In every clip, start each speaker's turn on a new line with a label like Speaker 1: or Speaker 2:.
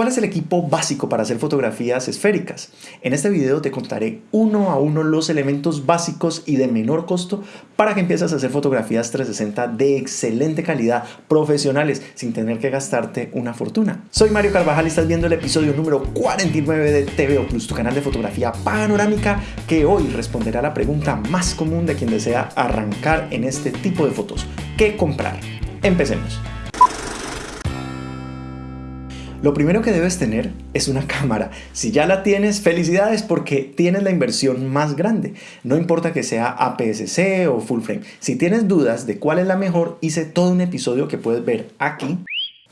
Speaker 1: ¿Cuál es el equipo básico para hacer fotografías esféricas? En este video te contaré uno a uno los elementos básicos y de menor costo para que empieces a hacer fotografías 360 de excelente calidad, profesionales, sin tener que gastarte una fortuna. Soy Mario Carvajal y estás viendo el episodio número 49 de TVO Plus, tu canal de fotografía panorámica que hoy responderá la pregunta más común de quien desea arrancar en este tipo de fotos. ¿Qué comprar? Empecemos. Lo primero que debes tener es una cámara. Si ya la tienes, felicidades porque tienes la inversión más grande. No importa que sea APS-C o full frame. Si tienes dudas de cuál es la mejor, hice todo un episodio que puedes ver aquí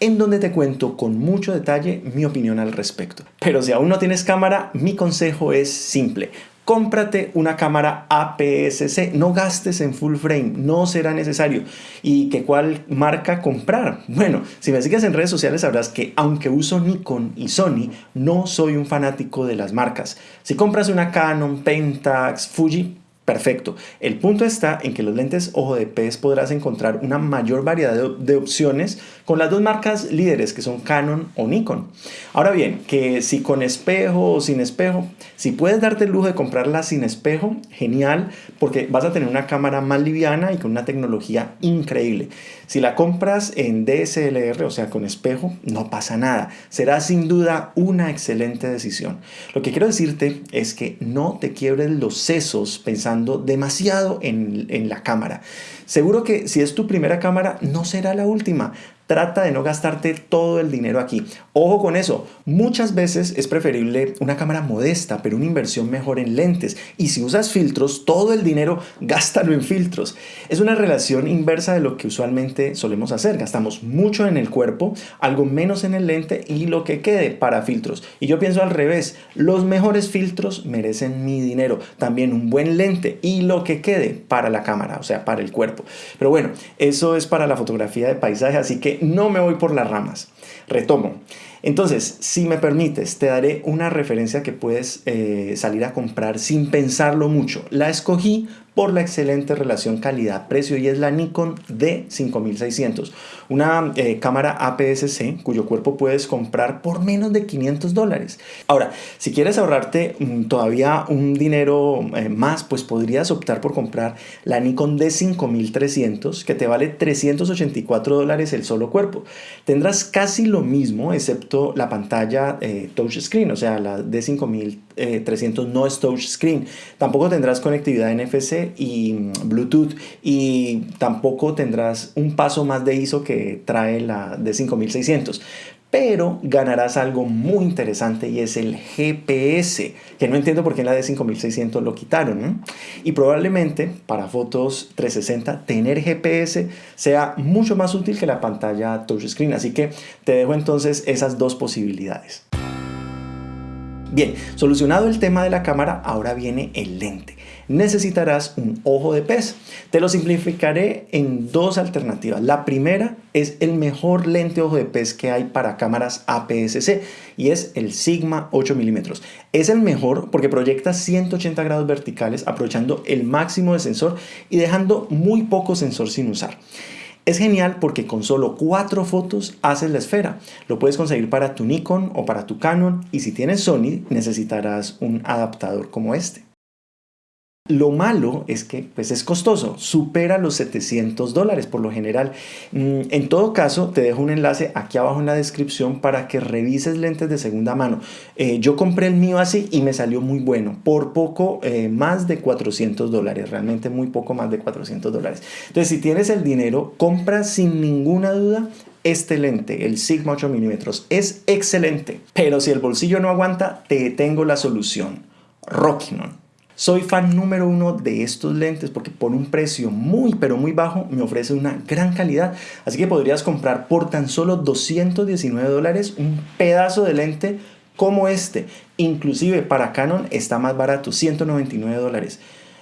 Speaker 1: en donde te cuento con mucho detalle mi opinión al respecto. Pero si aún no tienes cámara, mi consejo es simple cómprate una cámara APS-C, no gastes en full frame, no será necesario. ¿Y qué cuál marca comprar? Bueno, si me sigues en redes sociales sabrás que aunque uso Nikon y Sony, no soy un fanático de las marcas. Si compras una Canon, Pentax, Fuji, Perfecto. El punto está en que los lentes ojo de pez podrás encontrar una mayor variedad de, opciones con las dos marcas líderes que son Canon o Nikon. Ahora bien, que si con espejo o sin espejo, si puedes darte el lujo de comprarla sin espejo, genial, porque vas a tener una cámara más liviana y con una tecnología increíble. Si la compras en DSLR, o sea, con espejo, no pasa nada. Será sin duda una excelente decisión. Lo que quiero decirte es que no te quiebres los sesos pensando demasiado en, en la cámara. Seguro que si es tu primera cámara no será la última. Trata de no gastarte todo el dinero aquí. Ojo con eso, muchas veces es preferible una cámara modesta, pero una inversión mejor en lentes. Y si usas filtros, todo el dinero gástalo en filtros. Es una relación inversa de lo que usualmente solemos hacer. Gastamos mucho en el cuerpo, algo menos en el lente y lo que quede para filtros. Y yo pienso al revés, los mejores filtros merecen mi dinero. También un buen lente y lo que quede para la cámara, o sea, para el cuerpo. Pero bueno, eso es para la fotografía de paisaje, así que no me voy por las ramas. Retomo. Entonces, si me permites, te daré una referencia que puedes eh, salir a comprar sin pensarlo mucho. La escogí por la excelente relación calidad-precio y es la Nikon D5600, una eh, cámara APS-C cuyo cuerpo puedes comprar por menos de 500 dólares. Ahora, si quieres ahorrarte mm, todavía un dinero eh, más, pues podrías optar por comprar la Nikon D5300 que te vale 384 dólares el solo cuerpo. Tendrás casi lo mismo excepto la pantalla eh, touchscreen, o sea, la D5300 no es touchscreen. Tampoco tendrás conectividad NFC y mm, Bluetooth y tampoco tendrás un paso más de ISO que trae la de 5600 pero ganarás algo muy interesante y es el GPS, que no entiendo por qué en la de 5600 lo quitaron. Y probablemente para fotos 360 tener GPS sea mucho más útil que la pantalla touchscreen, así que te dejo entonces esas dos posibilidades. Bien, solucionado el tema de la cámara, ahora viene el lente. Necesitarás un ojo de pez. Te lo simplificaré en dos alternativas. La primera es el mejor lente ojo de pez que hay para cámaras APS-C y es el Sigma 8 mm. Es el mejor porque proyecta 180 grados verticales aprovechando el máximo de sensor y dejando muy poco sensor sin usar. Es genial porque con solo cuatro fotos haces la esfera. Lo puedes conseguir para tu Nikon o para tu Canon y si tienes Sony necesitarás un adaptador como este. Lo malo es que pues es costoso, supera los 700 dólares por lo general. Mm, en todo caso, te dejo un enlace aquí abajo en la descripción para que revises lentes de segunda mano. Eh, yo compré el mío así y me salió muy bueno, por poco eh, más de 400 dólares, realmente muy poco más de 400 dólares. Entonces, si tienes el dinero, compra sin ninguna duda este lente, el Sigma 8 mm. Es excelente, pero si el bolsillo no aguanta, te tengo la solución. Rockinon. Soy fan número uno de estos lentes porque por un precio muy pero muy bajo me ofrece una gran calidad. Así que podrías comprar por tan solo 219 dólares un pedazo de lente como este. Inclusive para Canon está más barato, 199 dólares.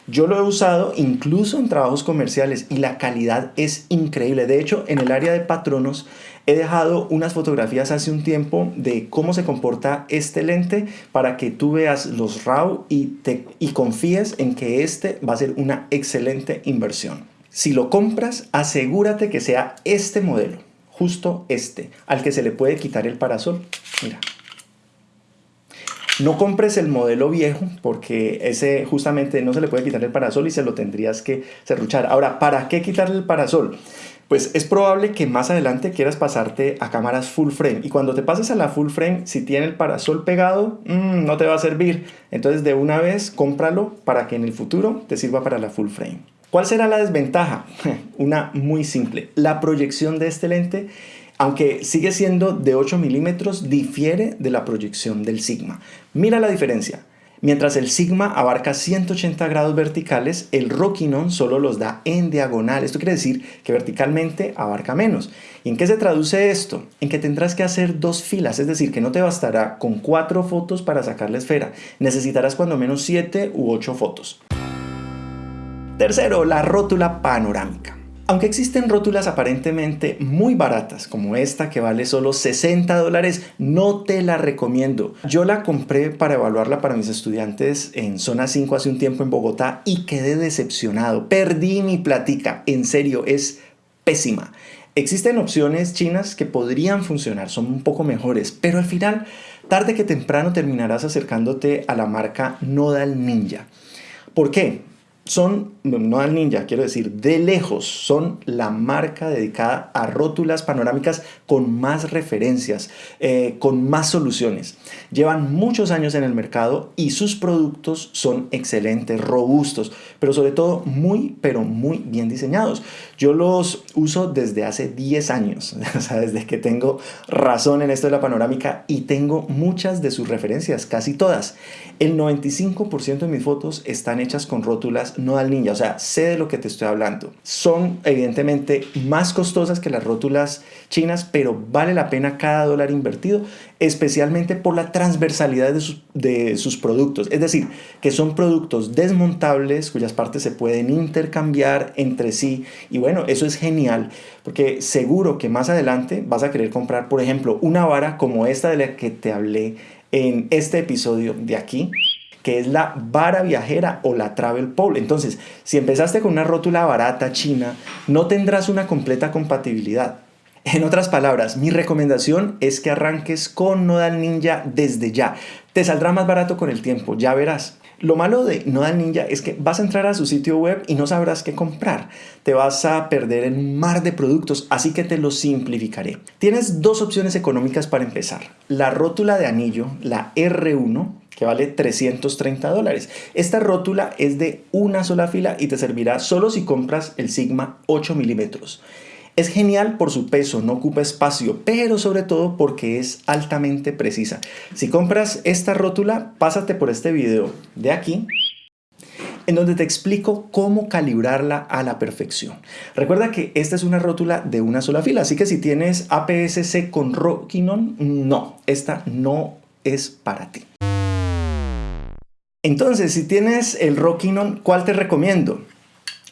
Speaker 1: Yo lo he usado incluso en trabajos comerciales y la calidad es increíble. De hecho, en el área de patronos he dejado unas fotografías hace un tiempo de cómo se comporta este lente para que tú veas los RAW y, te, y confíes en que este va a ser una excelente inversión. Si lo compras, asegúrate que sea este modelo, justo este, al que se le puede quitar el parasol. Mira, No compres el modelo viejo porque ese justamente no se le puede quitar el parasol y se lo tendrías que serruchar. Ahora, ¿para qué quitarle el parasol? Pues es probable que más adelante quieras pasarte a cámaras full frame y cuando te pases a la full frame, si tiene el parasol pegado, mm, no te va a servir. Entonces de una vez cómpralo para que en el futuro te sirva para la full frame. ¿Cuál será la desventaja? Una muy simple. La proyección de este lente aunque sigue siendo de 8 milímetros, difiere de la proyección del Sigma. Mira la diferencia. Mientras el Sigma abarca 180 grados verticales, el Rokinon solo los da en diagonal. Esto quiere decir que verticalmente abarca menos. ¿Y en qué se traduce esto? En que tendrás que hacer dos filas, es decir, que no te bastará con cuatro fotos para sacar la esfera. Necesitarás cuando menos 7 u 8 fotos. Tercero, la rótula panorámica. Aunque existen rótulas aparentemente muy baratas, como esta que vale solo 60 dólares, no te la recomiendo. Yo la compré para evaluarla para mis estudiantes en Zona 5 hace un tiempo en Bogotá y quedé decepcionado. Perdí mi platica, en serio, es pésima. Existen opciones chinas que podrían funcionar, son un poco mejores, pero al final, tarde que temprano terminarás acercándote a la marca Nodal Ninja. ¿Por qué? Son, no al ninja, quiero decir, de lejos, son la marca dedicada a rótulas panorámicas con más referencias, eh, con más soluciones. Llevan muchos años en el mercado y sus productos son excelentes, robustos, pero sobre todo muy, pero muy bien diseñados. Yo los uso desde hace 10 años, o sea, desde que tengo razón en esto de la panorámica y tengo muchas de sus referencias, casi todas. El 95% de mis fotos están hechas con rótulas no al ninja, o sea, sé de lo que te estoy hablando. Son evidentemente más costosas que las rótulas chinas, pero vale la pena cada dólar invertido, especialmente por la transversalidad de sus, de sus productos. Es decir, que son productos desmontables cuyas partes se pueden intercambiar entre sí. Y bueno, eso es genial, porque seguro que más adelante vas a querer comprar, por ejemplo, una vara como esta de la que te hablé en este episodio de aquí que es la vara viajera o la travel pole. Entonces, si empezaste con una rótula barata china, no tendrás una completa compatibilidad. En otras palabras, mi recomendación es que arranques con Nodal Ninja desde ya. Te saldrá más barato con el tiempo, ya verás. Lo malo de Nodal Ninja es que vas a entrar a su sitio web y no sabrás qué comprar. Te vas a perder en un mar de productos, así que te lo simplificaré. Tienes dos opciones económicas para empezar. La rótula de anillo, la R1, que vale 330 dólares. Esta rótula es de una sola fila y te servirá solo si compras el Sigma 8 milímetros. Es genial por su peso, no ocupa espacio, pero sobre todo porque es altamente precisa. Si compras esta rótula, pásate por este video de aquí en donde te explico cómo calibrarla a la perfección. Recuerda que esta es una rótula de una sola fila, así que si tienes APS-C con Rokinon, no, esta no es para ti. Entonces, si tienes el Rockinon, ¿cuál te recomiendo?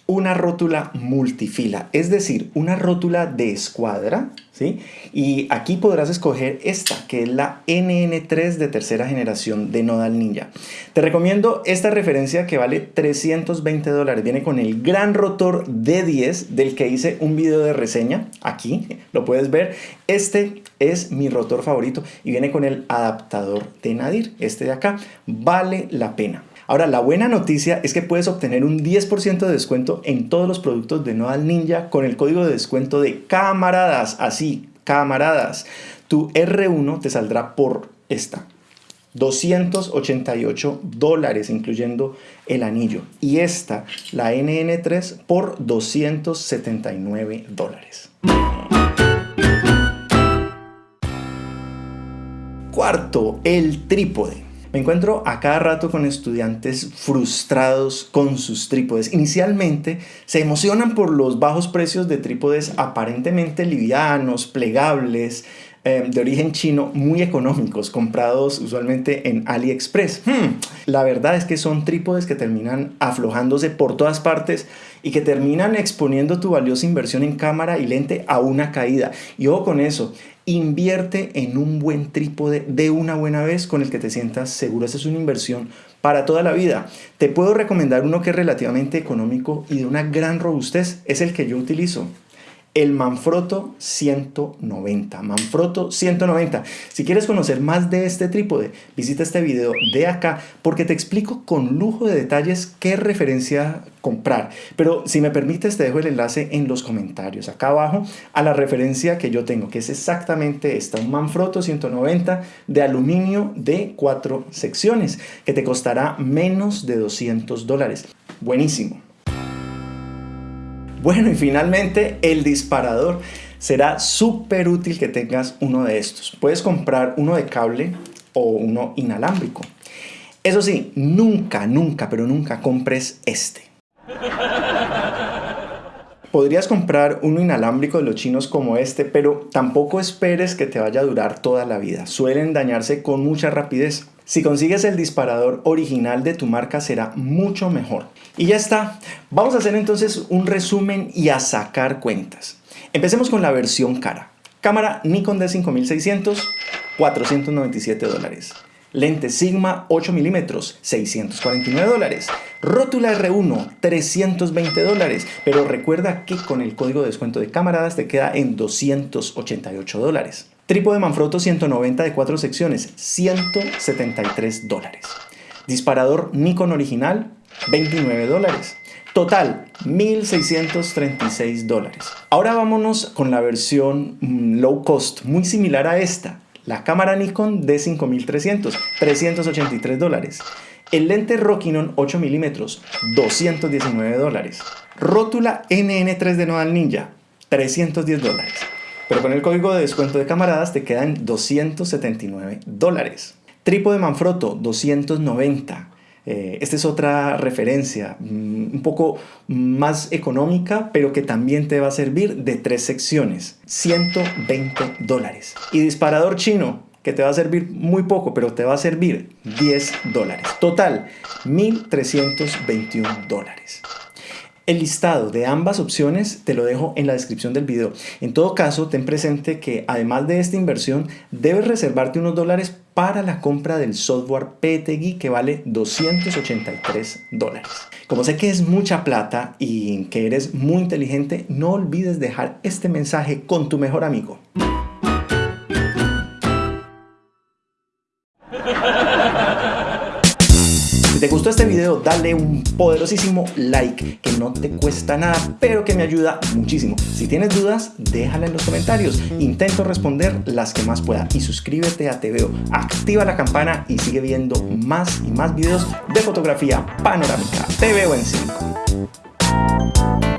Speaker 1: Una rótula multifila, es decir, una rótula de escuadra ¿sí? Y aquí podrás escoger esta, que es la NN3 de tercera generación de Nodal Ninja. Te recomiendo esta referencia que vale 320 dólares. Viene con el gran rotor D10 del que hice un video de reseña. Aquí lo puedes ver. Este es mi rotor favorito y viene con el adaptador de Nadir, este de acá. Vale la pena. Ahora, la buena noticia es que puedes obtener un 10% de descuento en todos los productos de Nodal Ninja con el código de descuento de camaradas. Así, camaradas. Tu R1 te saldrá por esta. 288 dólares, incluyendo el anillo. Y esta, la NN3, por 279 dólares. Cuarto, el trípode. Me encuentro a cada rato con estudiantes frustrados con sus trípodes. Inicialmente se emocionan por los bajos precios de trípodes aparentemente livianos, plegables, eh, de origen chino muy económicos, comprados usualmente en AliExpress. Hmm, la verdad es que son trípodes que terminan aflojándose por todas partes y que terminan exponiendo tu valiosa inversión en cámara y lente a una caída. Y ojo con eso, invierte en un buen trípode de una buena vez con el que te sientas seguro. Esa es una inversión para toda la vida. Te puedo recomendar uno que es relativamente económico y de una gran robustez. Es el que yo utilizo. El Manfrotto 190. Manfrotto 190. Si quieres conocer más de este trípode, visita este video de acá porque te explico con lujo de detalles qué referencia comprar. Pero si me permites, te dejo el enlace en los comentarios acá abajo a la referencia que yo tengo, que es exactamente esta, un Manfrotto 190 de aluminio de cuatro secciones, que te costará menos de 200 dólares. Buenísimo. Bueno, y finalmente el disparador. Será súper útil que tengas uno de estos. Puedes comprar uno de cable o uno inalámbrico. Eso sí, nunca, nunca, pero nunca compres este. Podrías comprar uno inalámbrico de los chinos como este, pero tampoco esperes que te vaya a durar toda la vida. Suelen dañarse con mucha rapidez. Si consigues el disparador original de tu marca será mucho mejor. Y ya está. Vamos a hacer entonces un resumen y a sacar cuentas. Empecemos con la versión cara. Cámara Nikon D5600, 497 dólares. Lente Sigma 8 mm 649 dólares. Rótula R1, 320 dólares. Pero recuerda que con el código de descuento de camaradas te queda en 288 dólares. Trípode Manfrotto 190 de 4 secciones, 173 dólares. Disparador Nikon original, 29 dólares. Total, 1.636 dólares. Ahora vámonos con la versión mm, low cost, muy similar a esta. La cámara Nikon D5300, 383 dólares. El lente Rokinon 8 mm, 219 dólares. Rótula NN3 de Nodal Ninja, 310 dólares. Pero con el código de descuento de camaradas te quedan 279 dólares. Trípode Manfrotto 290. Eh, esta es otra referencia, mm, un poco más económica, pero que también te va a servir de tres secciones. 120 dólares. Y disparador chino, que te va a servir muy poco, pero te va a servir 10 dólares. Total, 1.321 dólares. El listado de ambas opciones te lo dejo en la descripción del video. En todo caso, ten presente que además de esta inversión, debes reservarte unos dólares para la compra del software PTGui que vale 283 dólares. Como sé que es mucha plata y que eres muy inteligente, no olvides dejar este mensaje con tu mejor amigo. Te gustó este video, dale un poderosísimo like que no te cuesta nada, pero que me ayuda muchísimo. Si tienes dudas, déjala en los comentarios. Intento responder las que más pueda. Y suscríbete a TVO, activa la campana y sigue viendo más y más videos de fotografía panorámica. Te veo en 5.